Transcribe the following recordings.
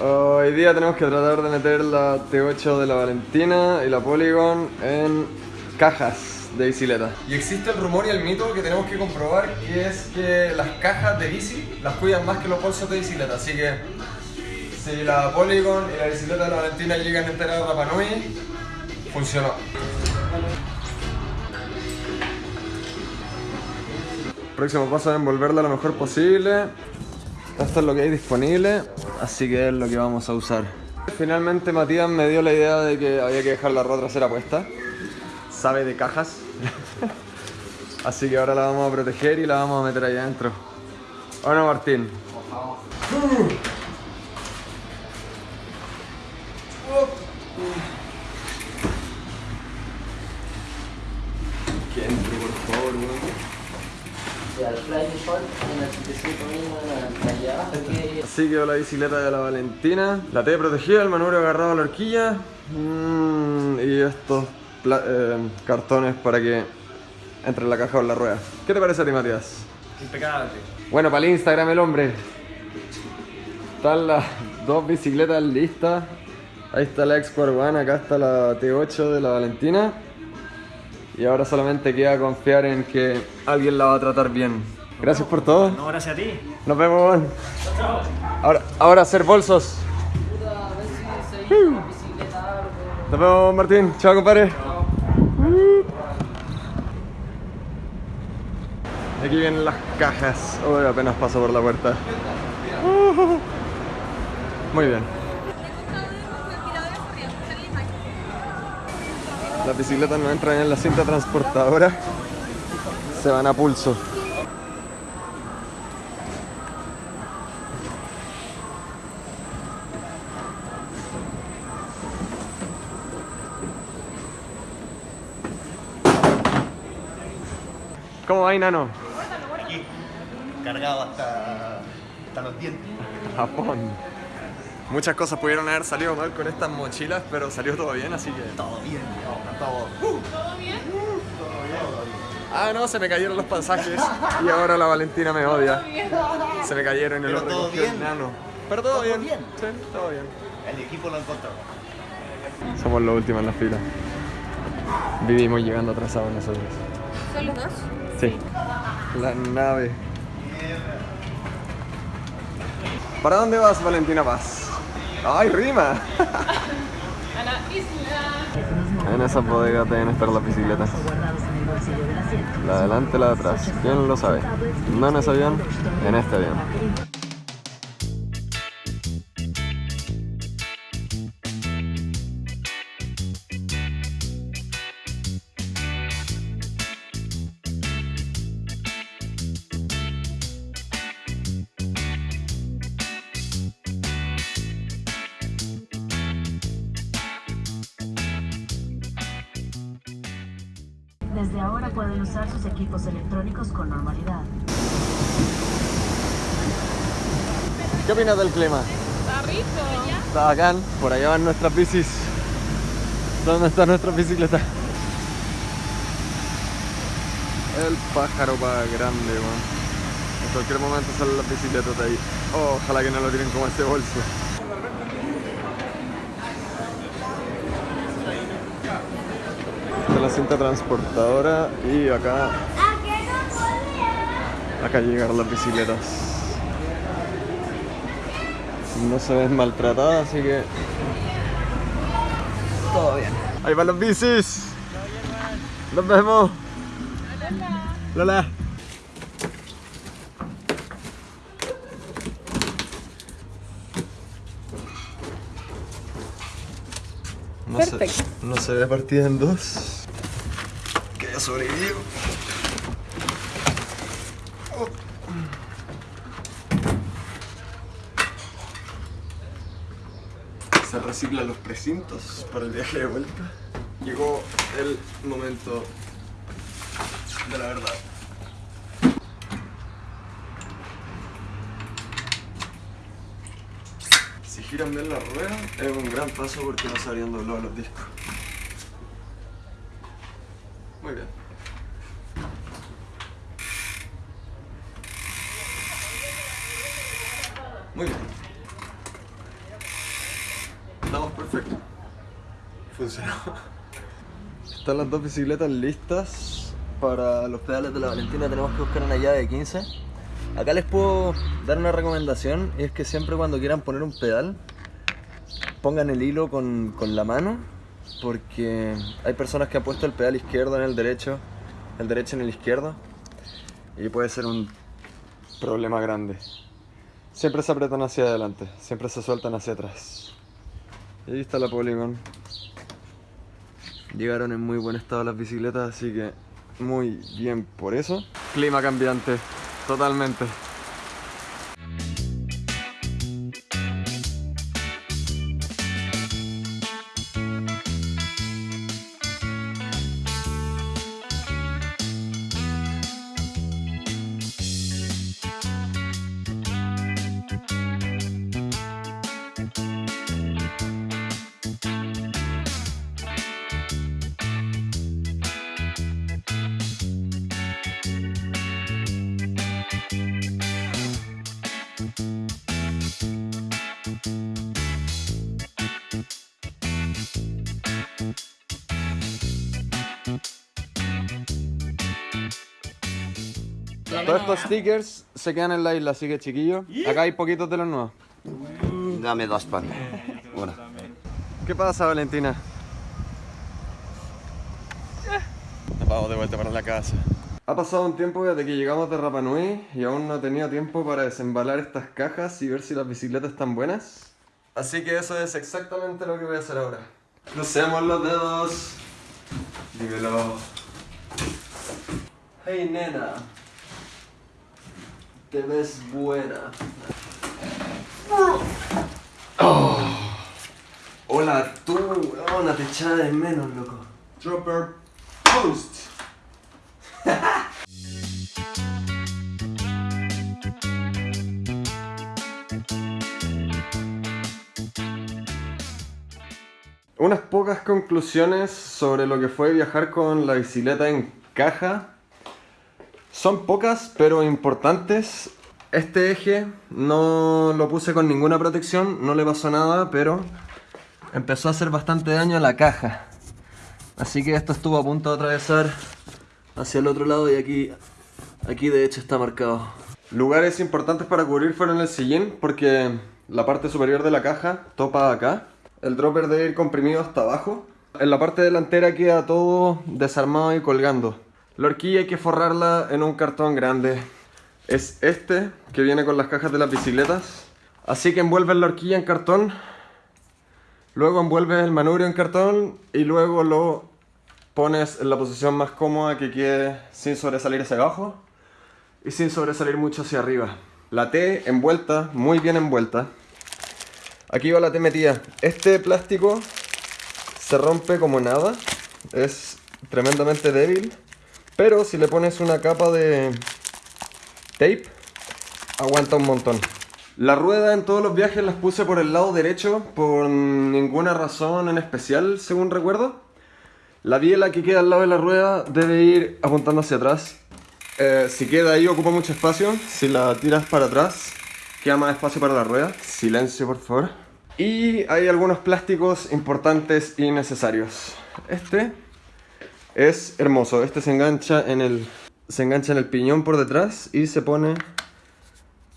Hoy día tenemos que tratar de meter la T8 de la Valentina y la Polygon en cajas de bicicleta. Y existe el rumor y el mito que tenemos que comprobar que es que las cajas de bici las cuidan más que los bolsos de bicicleta. Así que si la Polygon y la bicicleta de la Valentina llegan entera a Rapa Nui, funcionó. Próximo paso es envolverla lo mejor posible. Esto es lo que hay disponible, así que es lo que vamos a usar. Finalmente Matías me dio la idea de que había que dejar la rueda trasera puesta. Sabe de cajas. así que ahora la vamos a proteger y la vamos a meter ahí adentro. ¿O no, Martín? Que entre, por favor, weón. Así quedó la bicicleta de la Valentina. La T protegida, el manubrio agarrado a la horquilla. Mm, y estos eh, cartones para que entre en la caja o en la rueda. ¿Qué te parece a ti, Matías? Impecable. Bueno, para el Instagram el hombre. Están las dos bicicletas listas. Ahí está la X-Square One, acá está la T8 de la Valentina. Y ahora solamente queda confiar en que alguien la va a tratar bien. Gracias por todo. No, gracias a ti. Nos vemos. weón. Ahora, ahora hacer bolsos. Nos vemos, Martín. Chao, compadre. Aquí vienen las cajas. Uy, apenas paso por la puerta. Muy bien. Las bicicletas no entran en la cinta transportadora. Se van a pulso. ¿Cómo va, Nano? Aquí, cargado hasta, hasta los dientes. Japón. Muchas cosas pudieron haber salido mal con estas mochilas, pero salió todo bien, así que... Todo bien, no, todo. Ah, no, se me cayeron los pasajes y ahora la Valentina me odia. Se me cayeron y lo todo recogió el bien. nano. Pero todo, Todo bien. bien. Sí, todo bien. El equipo lo encontró. Somos los últimos en la fila. Vivimos llegando atrasados nosotros. ¿Son los dos? Sí. La nave. ¿Para dónde vas, Valentina Paz? ¡Ay, rima! A la isla. En esa bodega deben estar las bicicletas. La de adelante, la de atrás. ¿Quién lo sabe? No en ese avión, en este avión. ¿Qué opinas del clima? Está rico. Está bacán. Por allá van nuestras bicis. ¿Dónde están nuestras bicicletas? El pájaro va grande, man. En cualquier momento salen las bicicletas de ahí. Oh, ojalá que no lo tiren como este bolso. Esta es la cinta transportadora y acá... Acá llegaron las bicicletas. No se ven maltratadas, así que... Todo bien. Ahí van los bicis. Nos vemos. Lola. No se, Perfecto. no se ve partida en dos. Que ya sobrevivió. Se reciclan los precintos para el viaje de vuelta. Llegó el momento de la verdad. Si giran bien la rueda, es un gran paso porque no se habrían doblado los discos. Muy bien. Muy bien. Perfecto. Están las dos bicicletas listas para los pedales de la Valentina. Tenemos que buscar una llave de 15. Acá les puedo dar una recomendación y es que siempre cuando quieran poner un pedal pongan el hilo con, con la mano porque hay personas que han puesto el pedal izquierdo en el derecho, el derecho en el izquierdo y puede ser un problema grande. Siempre se apretan hacia adelante, siempre se sueltan hacia atrás. Y ahí está la Polygon. Llegaron en muy buen estado las bicicletas, así que muy bien por eso. Clima cambiante, totalmente. Todos estos stickers se quedan en la isla, así que chiquillos, acá hay poquitos de los nuevos. Dame dos pan. Una. ¿Qué pasa, Valentina? Nos vamos de vuelta para la casa. Ha pasado un tiempo desde que llegamos de Rapa Nui y aún no he tenido tiempo para desembalar estas cajas y ver si las bicicletas están buenas. Así que eso es exactamente lo que voy a hacer ahora. Crucemos los dedos. Dímelo. Hey nena. Te ves buena. Oh. Hola tú, weona, te echaba de menos, loco. Dropper Post. Pocas conclusiones sobre lo que fue viajar con la bicicleta en caja. Son pocas, pero importantes. Este eje no lo puse con ninguna protección, no le pasó nada, pero empezó a hacer bastante daño a la caja. Así que esto estuvo a punto de atravesar hacia el otro lado y aquí, aquí de hecho está marcado. Lugares importantes para cubrir fueron el sillín porque la parte superior de la caja topa acá. El dropper debe ir comprimido hasta abajo. En la parte delantera queda todo desarmado y colgando. La horquilla hay que forrarla en un cartón grande. Es este que viene con las cajas de las bicicletas. Así que envuelves la horquilla en cartón. Luego envuelves el manubrio en cartón y luego lo pones en la posición más cómoda que quede sin sobresalir hacia abajo y sin sobresalir mucho hacia arriba. La T envuelta, muy bien envuelta. Aquí va la T metida. Este plástico se rompe como nada. Es tremendamente débil. Pero si le pones una capa de tape, aguanta un montón. La rueda en todos los viajes las puse por el lado derecho por ninguna razón en especial, según recuerdo. La biela que queda al lado de la rueda debe ir apuntando hacia atrás. Eh, si queda ahí ocupa mucho espacio. Si la tiras para atrás, queda más espacio para la rueda. Silencio, por favor. Y hay algunos plásticos importantes y necesarios. Este es hermoso. Este se engancha en el, se engancha en el piñón por detrás y se pone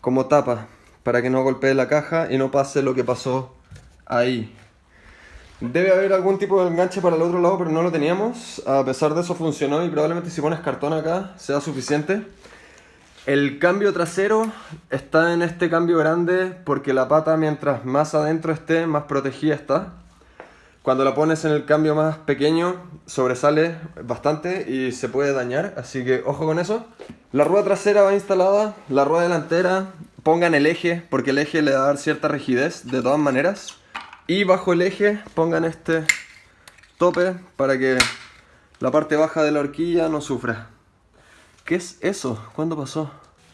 como tapa para que no golpee la caja y no pase lo que pasó ahí. Debe haber algún tipo de enganche para el otro lado, pero no lo teníamos. A pesar de eso funcionó y probablemente si pones cartón acá sea suficiente. El cambio trasero está en este cambio grande porque la pata mientras más adentro esté, más protegida está. Cuando la pones en el cambio más pequeño, sobresale bastante y se puede dañar, así que ojo con eso. La rueda trasera va instalada, la rueda delantera, pongan el eje, porque el eje le va a dar cierta rigidez de todas maneras. Y bajo el eje pongan este tope para que la parte baja de la horquilla no sufra. ¿Qué es eso? ¿Cuándo pasó?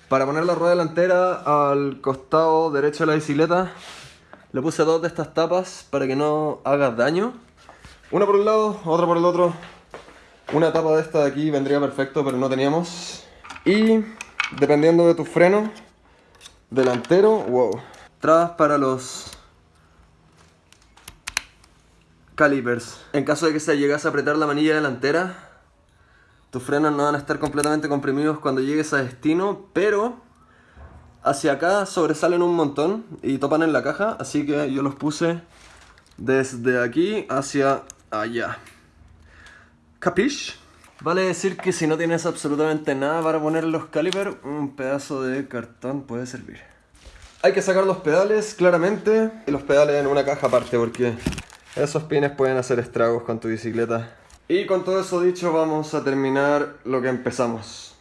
Para poner la rueda delantera al costado derecho de la bicicleta le puse dos de estas tapas para que no haga daño. Una por un lado, otra por el otro. Una tapa de esta de aquí vendría perfecto, pero no teníamos. Y dependiendo de tu freno delantero, wow. Trabas para los calipers. En caso de que se llegase a apretar la manilla delantera, tus frenos no van a estar completamente comprimidos cuando llegues a destino, pero hacia acá sobresalen un montón y topan en la caja, así que yo los puse desde aquí hacia allá. ¿Capish? Vale decir que si no tienes absolutamente nada para poner los calipers, un pedazo de cartón puede servir. Hay que sacar los pedales, claramente, y los pedales en una caja aparte, porque esos pines pueden hacer estragos con tu bicicleta. Y con todo eso dicho, vamos a terminar lo que empezamos.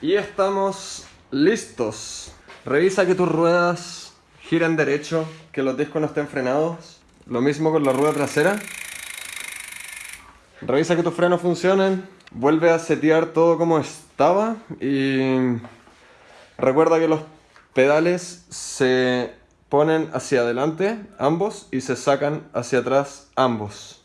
Y estamos listos. Revisa que tus ruedas giren derecho, que los discos no estén frenados. Lo mismo con la rueda trasera. Revisa que tus frenos funcionen. Vuelve a setear todo como estaba. Y recuerda que los pedales se ponen hacia adelante ambos y se sacan hacia atrás ambos.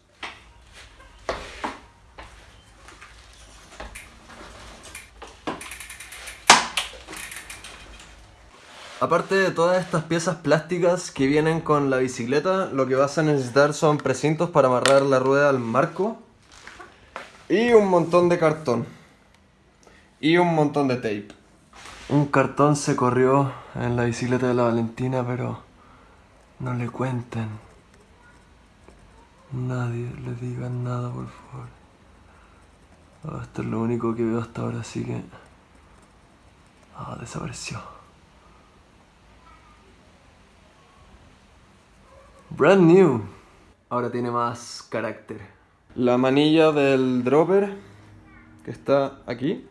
Aparte de todas estas piezas plásticas que vienen con la bicicleta, lo que vas a necesitar son precintos para amarrar la rueda al marco y un montón de cartón y un montón de tape. Un cartón se corrió en la bicicleta de la Valentina, pero no le cuenten. Nadie le diga nada, por favor. Oh, esto es lo único que veo hasta ahora, así que... Ah, desapareció. Brand new. Ahora tiene más carácter. La manilla del dropper, que está aquí,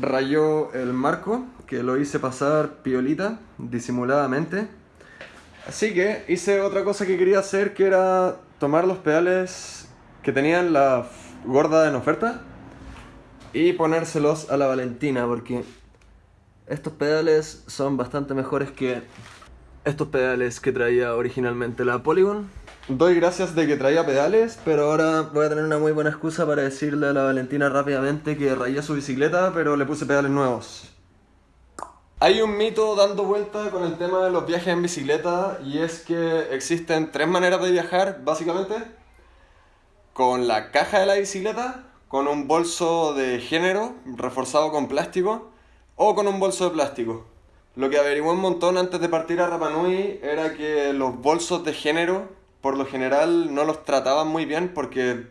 rayó el marco, que lo hice pasar piolita, disimuladamente. Así que hice otra cosa que quería hacer, que era tomar los pedales que tenían la gorda en oferta y ponérselos a la Valentina, porque estos pedales son bastante mejores que estos pedales que traía originalmente la Polygon. Doy gracias de que traía pedales, pero ahora voy a tener una muy buena excusa para decirle a la Valentina rápidamente que rayé su bicicleta, pero le puse pedales nuevos. Hay un mito dando vuelta con el tema de los viajes en bicicleta y es que existen tres maneras de viajar, básicamente. Con la caja de la bicicleta, con un bolso de género reforzado con plástico o con un bolso de plástico. Lo que averigué un montón antes de partir a Rapanui era que los bolsos de género, por lo general, no los trataban muy bien porque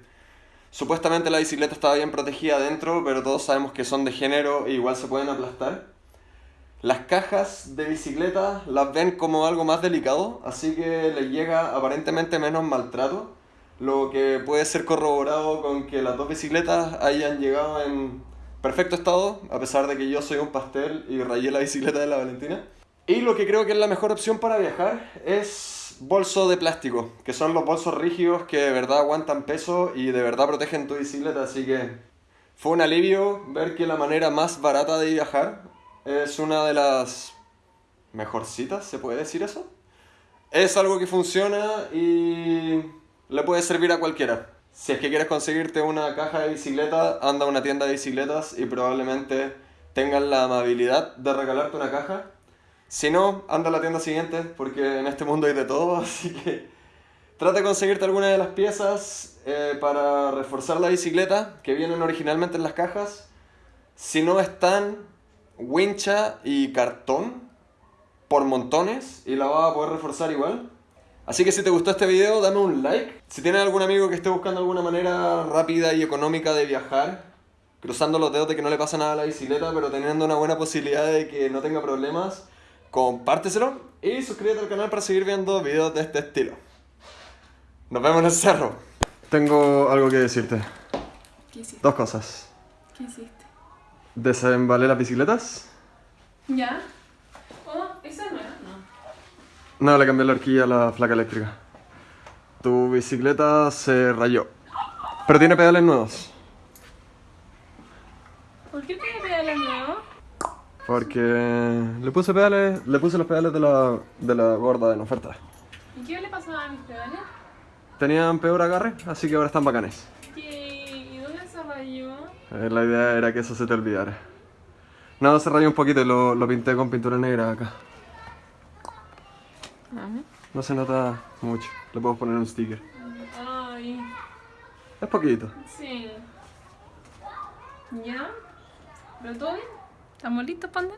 supuestamente la bicicleta estaba bien protegida adentro, pero todos sabemos que son de género e igual se pueden aplastar. Las cajas de bicicleta las ven como algo más delicado, así que les llega aparentemente menos maltrato, lo que puede ser corroborado con que las dos bicicletas hayan llegado en perfecto estado, a pesar de que yo soy un pastel y rayé la bicicleta de la Valentina. Y lo que creo que es la mejor opción para viajar es bolso de plástico, que son los bolsos rígidos que de verdad aguantan peso y de verdad protegen tu bicicleta, así que fue un alivio ver que la manera más barata de viajar es una de las mejorcitas, ¿se puede decir eso? Es algo que funciona y le puede servir a cualquiera. Si es que quieres conseguirte una caja de bicicleta, anda a una tienda de bicicletas y probablemente tengan la amabilidad de regalarte una caja. Si no, anda a la tienda siguiente porque en este mundo hay de todo, así que trata de conseguirte alguna de las piezas eh, para reforzar la bicicleta que vienen originalmente en las cajas. Si no están, wincha y cartón por montones y la vas a poder reforzar igual. Así que si te gustó este video, dame un like. Si tienes algún amigo que esté buscando alguna manera rápida y económica de viajar, cruzando los dedos de que no le pasa nada a la bicicleta, pero teniendo una buena posibilidad de que no tenga problemas, compárteselo y suscríbete al canal para seguir viendo videos de este estilo. Nos vemos en el cerro. Tengo algo que decirte. ¿Qué hiciste? Dos cosas. ¿Qué hiciste? Desembalé las bicicletas. ¿Ya? Oh, esa no era. No. No, le cambié la horquilla a la placa eléctrica. Tu bicicleta se rayó. Pero tiene pedales nuevos. ¿Por qué tiene pedales nuevos? Porque le puse pedales, le puse los pedales de la, de la gorda en oferta. ¿Y qué le pasaba a mis pedales? Tenían peor agarre, así que ahora están bacanes. ¿Qué rayó. Eh, La idea era que eso se te olvidara. No, se rayó un poquito y lo, lo pinté con pintura negra acá. No se nota mucho. Le puedo poner un sticker. Ay, Es poquito. sí. ¿Ya? ¿Pero todo bien? ¿Estamos listos, panda?